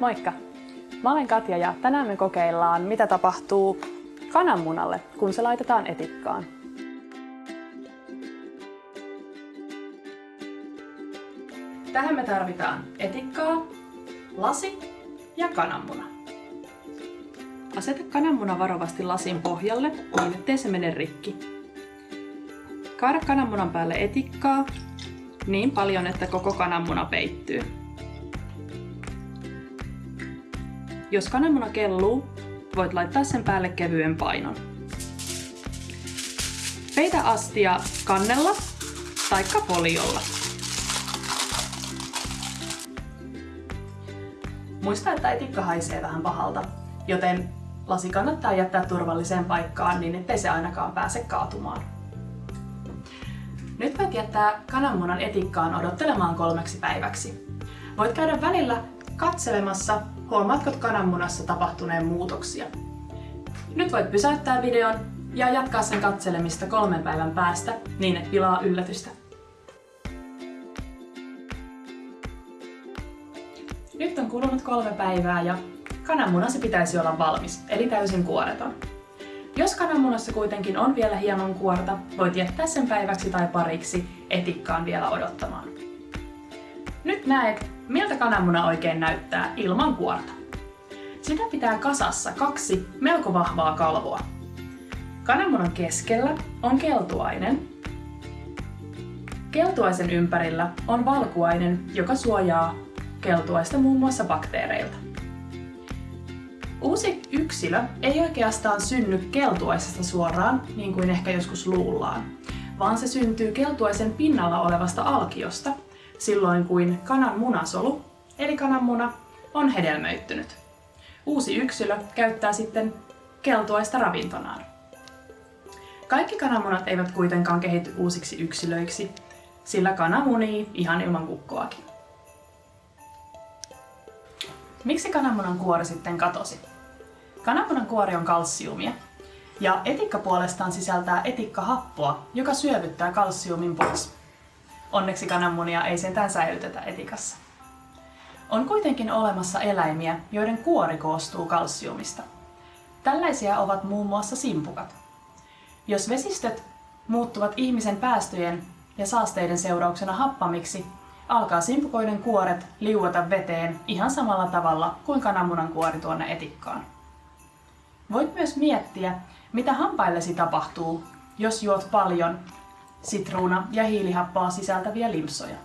Moikka! Mä olen Katja ja tänään me kokeillaan, mitä tapahtuu kananmunalle, kun se laitetaan etikkaan. Tähän me tarvitaan etikkaa, lasi ja kananmuna. Aseta kananmuna varovasti lasin pohjalle niin, ettei se mene rikki. Kaada kananmunan päälle etikkaa niin paljon, että koko kananmuna peittyy. Jos kananmuna kelluu, voit laittaa sen päälle kevyen painon. Peitä astia kannella tai foliolla. Muista, että etikka haisee vähän pahalta, joten lasi kannattaa jättää turvalliseen paikkaan niin ettei se ainakaan pääse kaatumaan. Nyt voit jättää kananmunan etikkaan odottelemaan kolmeksi päiväksi. Voit käydä välillä katselemassa, huomaatko kananmunassa tapahtuneen muutoksia. Nyt voit pysäyttää videon ja jatkaa sen katselemista kolmen päivän päästä niin et pilaa yllätystä. Nyt on kulunut kolme päivää ja kananmunasi pitäisi olla valmis, eli täysin kuoreton. Jos kananmunassa kuitenkin on vielä hieman kuorta, voit jättää sen päiväksi tai pariksi etikkaan vielä odottamaan. Nyt näet, miltä kananmuna oikein näyttää ilman kuorta. Sitä pitää kasassa kaksi melko vahvaa kalvoa. Kananmunan keskellä on keltuainen. Keltuaisen ympärillä on valkuainen, joka suojaa keltuaista muun muassa bakteereilta. Uusi yksilö ei oikeastaan synny keltuaisesta suoraan, niin kuin ehkä joskus luullaan, vaan se syntyy keltuaisen pinnalla olevasta alkiosta, silloin kuin kanan munasolu, eli kananmuna, on hedelmöittynyt. Uusi yksilö käyttää sitten keltuaista ravintonaan. Kaikki kananmunat eivät kuitenkaan kehity uusiksi yksilöiksi, sillä kana munii ihan ilman kukkoakin. Miksi kananmunan kuori sitten katosi? Kananmunan kuori on kalsiumia, ja etikka puolestaan sisältää etikkahappoa, joka syövyttää kalsiumin pois. Onneksi kananmunia ei sentään säilytetä etikassa. On kuitenkin olemassa eläimiä, joiden kuori koostuu kalsiumista. Tällaisia ovat muun muassa simpukat. Jos vesistöt muuttuvat ihmisen päästöjen ja saasteiden seurauksena happamiksi, alkaa simpukoiden kuoret liuota veteen ihan samalla tavalla kuin kananmunan kuori tuonne etikkaan. Voit myös miettiä, mitä hampaillesi tapahtuu, jos juot paljon sitruuna- ja hiilihappoa sisältäviä limpsoja.